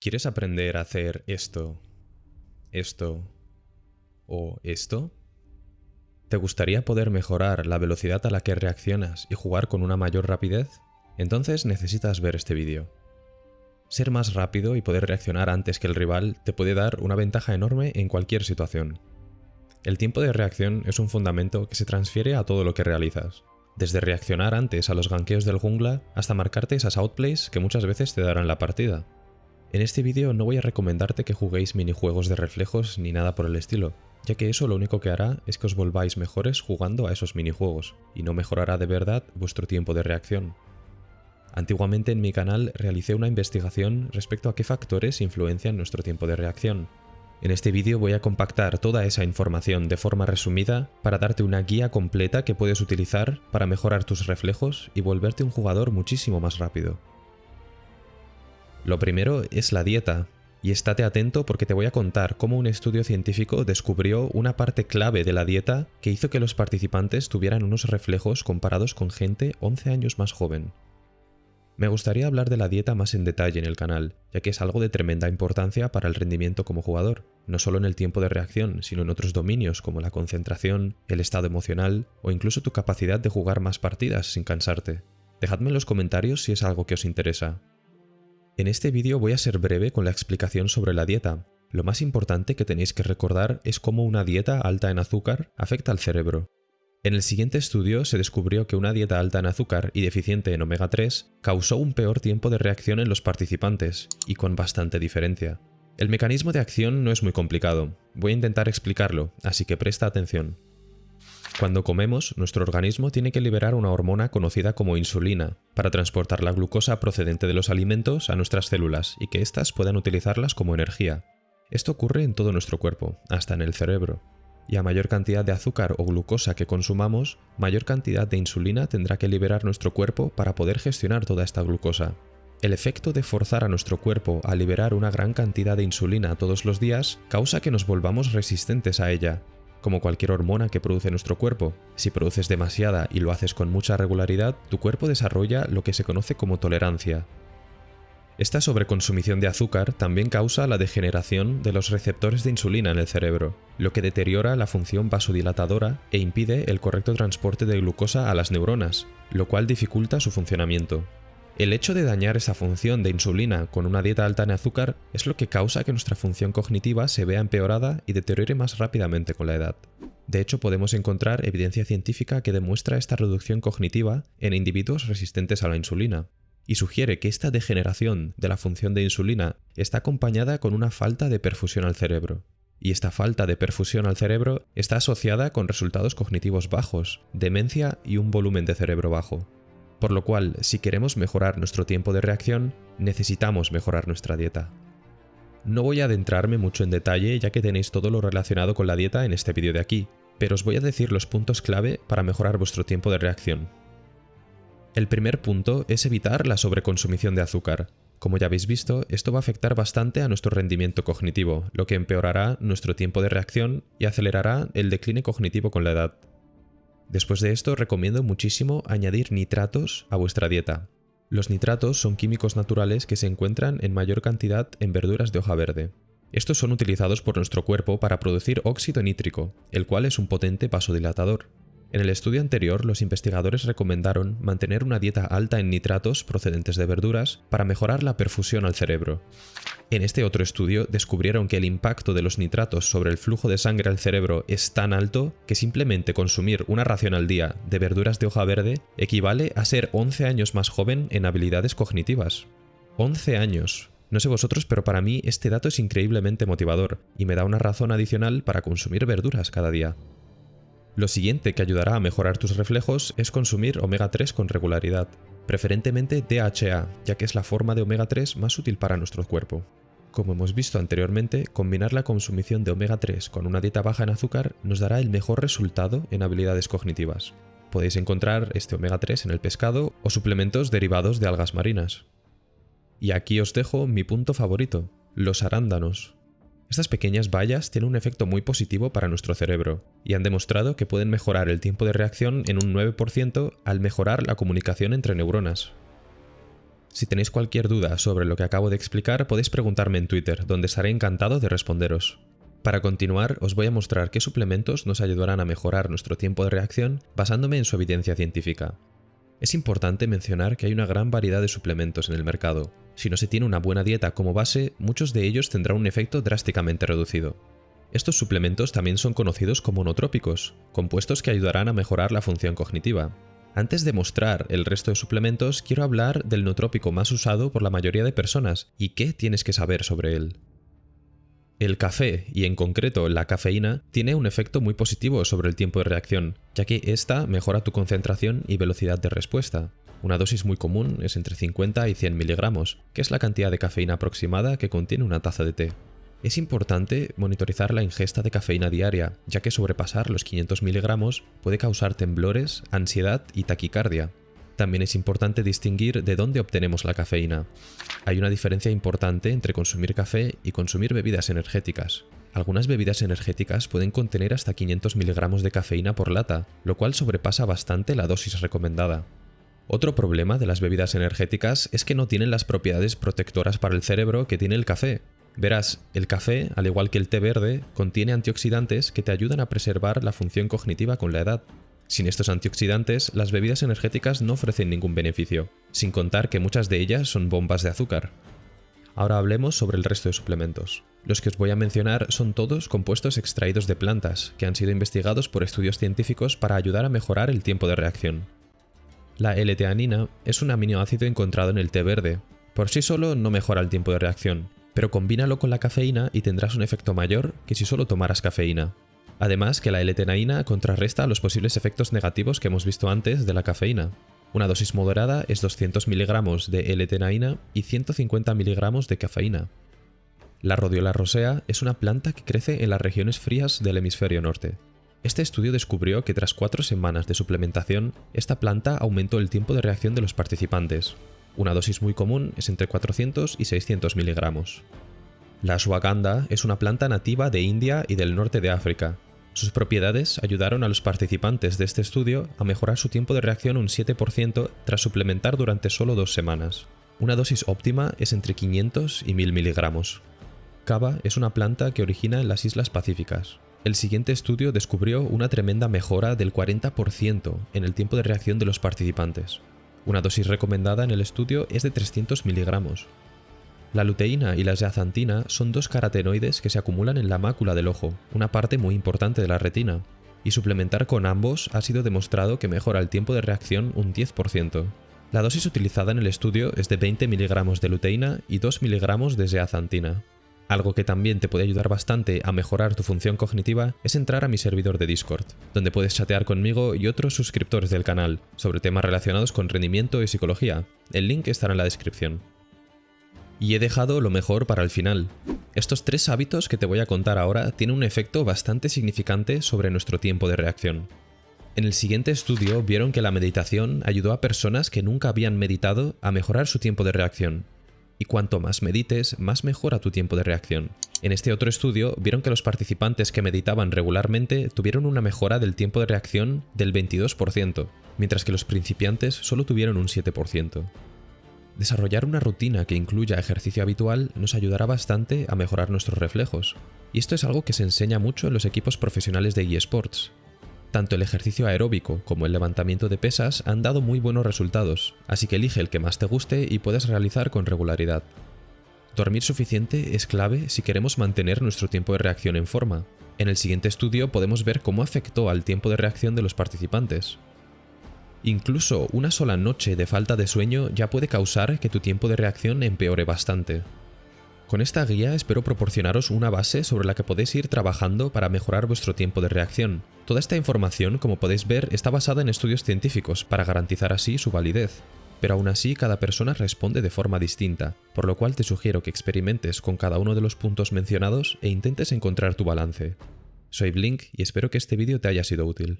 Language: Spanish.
¿Quieres aprender a hacer esto, esto o esto? ¿Te gustaría poder mejorar la velocidad a la que reaccionas y jugar con una mayor rapidez? Entonces necesitas ver este vídeo. Ser más rápido y poder reaccionar antes que el rival te puede dar una ventaja enorme en cualquier situación. El tiempo de reacción es un fundamento que se transfiere a todo lo que realizas, desde reaccionar antes a los ganqueos del jungla hasta marcarte esas outplays que muchas veces te darán la partida. En este vídeo no voy a recomendarte que juguéis minijuegos de reflejos ni nada por el estilo, ya que eso lo único que hará es que os volváis mejores jugando a esos minijuegos, y no mejorará de verdad vuestro tiempo de reacción. Antiguamente en mi canal realicé una investigación respecto a qué factores influencian nuestro tiempo de reacción. En este vídeo voy a compactar toda esa información de forma resumida para darte una guía completa que puedes utilizar para mejorar tus reflejos y volverte un jugador muchísimo más rápido. Lo primero es la dieta, y estate atento porque te voy a contar cómo un estudio científico descubrió una parte clave de la dieta que hizo que los participantes tuvieran unos reflejos comparados con gente 11 años más joven. Me gustaría hablar de la dieta más en detalle en el canal, ya que es algo de tremenda importancia para el rendimiento como jugador, no solo en el tiempo de reacción, sino en otros dominios como la concentración, el estado emocional o incluso tu capacidad de jugar más partidas sin cansarte. Dejadme en los comentarios si es algo que os interesa. En este vídeo voy a ser breve con la explicación sobre la dieta. Lo más importante que tenéis que recordar es cómo una dieta alta en azúcar afecta al cerebro. En el siguiente estudio se descubrió que una dieta alta en azúcar y deficiente en omega 3 causó un peor tiempo de reacción en los participantes, y con bastante diferencia. El mecanismo de acción no es muy complicado, voy a intentar explicarlo, así que presta atención. Cuando comemos, nuestro organismo tiene que liberar una hormona conocida como insulina para transportar la glucosa procedente de los alimentos a nuestras células y que éstas puedan utilizarlas como energía. Esto ocurre en todo nuestro cuerpo, hasta en el cerebro. Y a mayor cantidad de azúcar o glucosa que consumamos, mayor cantidad de insulina tendrá que liberar nuestro cuerpo para poder gestionar toda esta glucosa. El efecto de forzar a nuestro cuerpo a liberar una gran cantidad de insulina todos los días causa que nos volvamos resistentes a ella, como cualquier hormona que produce nuestro cuerpo. Si produces demasiada y lo haces con mucha regularidad, tu cuerpo desarrolla lo que se conoce como tolerancia. Esta sobreconsumición de azúcar también causa la degeneración de los receptores de insulina en el cerebro, lo que deteriora la función vasodilatadora e impide el correcto transporte de glucosa a las neuronas, lo cual dificulta su funcionamiento. El hecho de dañar esa función de insulina con una dieta alta en azúcar es lo que causa que nuestra función cognitiva se vea empeorada y deteriore más rápidamente con la edad. De hecho, podemos encontrar evidencia científica que demuestra esta reducción cognitiva en individuos resistentes a la insulina, y sugiere que esta degeneración de la función de insulina está acompañada con una falta de perfusión al cerebro. Y esta falta de perfusión al cerebro está asociada con resultados cognitivos bajos, demencia y un volumen de cerebro bajo. Por lo cual, si queremos mejorar nuestro tiempo de reacción, necesitamos mejorar nuestra dieta. No voy a adentrarme mucho en detalle ya que tenéis todo lo relacionado con la dieta en este vídeo de aquí, pero os voy a decir los puntos clave para mejorar vuestro tiempo de reacción. El primer punto es evitar la sobreconsumición de azúcar. Como ya habéis visto, esto va a afectar bastante a nuestro rendimiento cognitivo, lo que empeorará nuestro tiempo de reacción y acelerará el decline cognitivo con la edad. Después de esto recomiendo muchísimo añadir nitratos a vuestra dieta. Los nitratos son químicos naturales que se encuentran en mayor cantidad en verduras de hoja verde. Estos son utilizados por nuestro cuerpo para producir óxido nítrico, el cual es un potente vasodilatador. En el estudio anterior, los investigadores recomendaron mantener una dieta alta en nitratos procedentes de verduras para mejorar la perfusión al cerebro. En este otro estudio descubrieron que el impacto de los nitratos sobre el flujo de sangre al cerebro es tan alto que simplemente consumir una ración al día de verduras de hoja verde equivale a ser 11 años más joven en habilidades cognitivas. 11 años. No sé vosotros, pero para mí este dato es increíblemente motivador y me da una razón adicional para consumir verduras cada día. Lo siguiente que ayudará a mejorar tus reflejos es consumir omega 3 con regularidad, preferentemente DHA, ya que es la forma de omega 3 más útil para nuestro cuerpo. Como hemos visto anteriormente, combinar la consumición de omega 3 con una dieta baja en azúcar nos dará el mejor resultado en habilidades cognitivas. Podéis encontrar este omega 3 en el pescado o suplementos derivados de algas marinas. Y aquí os dejo mi punto favorito, los arándanos. Estas pequeñas bayas tienen un efecto muy positivo para nuestro cerebro, y han demostrado que pueden mejorar el tiempo de reacción en un 9% al mejorar la comunicación entre neuronas. Si tenéis cualquier duda sobre lo que acabo de explicar, podéis preguntarme en Twitter, donde estaré encantado de responderos. Para continuar, os voy a mostrar qué suplementos nos ayudarán a mejorar nuestro tiempo de reacción basándome en su evidencia científica. Es importante mencionar que hay una gran variedad de suplementos en el mercado. Si no se tiene una buena dieta como base, muchos de ellos tendrán un efecto drásticamente reducido. Estos suplementos también son conocidos como nootrópicos, compuestos que ayudarán a mejorar la función cognitiva. Antes de mostrar el resto de suplementos, quiero hablar del nootrópico más usado por la mayoría de personas y qué tienes que saber sobre él. El café, y en concreto la cafeína, tiene un efecto muy positivo sobre el tiempo de reacción, ya que esta mejora tu concentración y velocidad de respuesta. Una dosis muy común es entre 50 y 100 miligramos, que es la cantidad de cafeína aproximada que contiene una taza de té. Es importante monitorizar la ingesta de cafeína diaria, ya que sobrepasar los 500 miligramos puede causar temblores, ansiedad y taquicardia, también es importante distinguir de dónde obtenemos la cafeína. Hay una diferencia importante entre consumir café y consumir bebidas energéticas. Algunas bebidas energéticas pueden contener hasta 500 miligramos de cafeína por lata, lo cual sobrepasa bastante la dosis recomendada. Otro problema de las bebidas energéticas es que no tienen las propiedades protectoras para el cerebro que tiene el café. Verás, el café, al igual que el té verde, contiene antioxidantes que te ayudan a preservar la función cognitiva con la edad. Sin estos antioxidantes, las bebidas energéticas no ofrecen ningún beneficio, sin contar que muchas de ellas son bombas de azúcar. Ahora hablemos sobre el resto de suplementos. Los que os voy a mencionar son todos compuestos extraídos de plantas, que han sido investigados por estudios científicos para ayudar a mejorar el tiempo de reacción. La L-teanina es un aminoácido encontrado en el té verde. Por sí solo no mejora el tiempo de reacción, pero combínalo con la cafeína y tendrás un efecto mayor que si solo tomaras cafeína. Además que la L-tenaína contrarresta los posibles efectos negativos que hemos visto antes de la cafeína. Una dosis moderada es 200 mg de L-tenaína y 150 mg de cafeína. La rodiola rosea es una planta que crece en las regiones frías del hemisferio norte. Este estudio descubrió que tras cuatro semanas de suplementación, esta planta aumentó el tiempo de reacción de los participantes. Una dosis muy común es entre 400 y 600 miligramos. La ashwagandha es una planta nativa de India y del norte de África, sus propiedades ayudaron a los participantes de este estudio a mejorar su tiempo de reacción un 7% tras suplementar durante solo dos semanas. Una dosis óptima es entre 500 y 1000 miligramos. Cava es una planta que origina en las Islas Pacíficas. El siguiente estudio descubrió una tremenda mejora del 40% en el tiempo de reacción de los participantes. Una dosis recomendada en el estudio es de 300 miligramos, la luteína y la zeaxantina son dos carotenoides que se acumulan en la mácula del ojo, una parte muy importante de la retina, y suplementar con ambos ha sido demostrado que mejora el tiempo de reacción un 10%. La dosis utilizada en el estudio es de 20 miligramos de luteína y 2 miligramos de zeaxantina. Algo que también te puede ayudar bastante a mejorar tu función cognitiva es entrar a mi servidor de Discord, donde puedes chatear conmigo y otros suscriptores del canal sobre temas relacionados con rendimiento y psicología. El link estará en la descripción. Y he dejado lo mejor para el final. Estos tres hábitos que te voy a contar ahora tienen un efecto bastante significante sobre nuestro tiempo de reacción. En el siguiente estudio vieron que la meditación ayudó a personas que nunca habían meditado a mejorar su tiempo de reacción. Y cuanto más medites, más mejora tu tiempo de reacción. En este otro estudio vieron que los participantes que meditaban regularmente tuvieron una mejora del tiempo de reacción del 22%, mientras que los principiantes solo tuvieron un 7%. Desarrollar una rutina que incluya ejercicio habitual nos ayudará bastante a mejorar nuestros reflejos, y esto es algo que se enseña mucho en los equipos profesionales de eSports. Tanto el ejercicio aeróbico como el levantamiento de pesas han dado muy buenos resultados, así que elige el que más te guste y puedes realizar con regularidad. Dormir suficiente es clave si queremos mantener nuestro tiempo de reacción en forma. En el siguiente estudio podemos ver cómo afectó al tiempo de reacción de los participantes. Incluso una sola noche de falta de sueño ya puede causar que tu tiempo de reacción empeore bastante. Con esta guía espero proporcionaros una base sobre la que podéis ir trabajando para mejorar vuestro tiempo de reacción. Toda esta información, como podéis ver, está basada en estudios científicos para garantizar así su validez. Pero aún así cada persona responde de forma distinta, por lo cual te sugiero que experimentes con cada uno de los puntos mencionados e intentes encontrar tu balance. Soy Blink y espero que este vídeo te haya sido útil.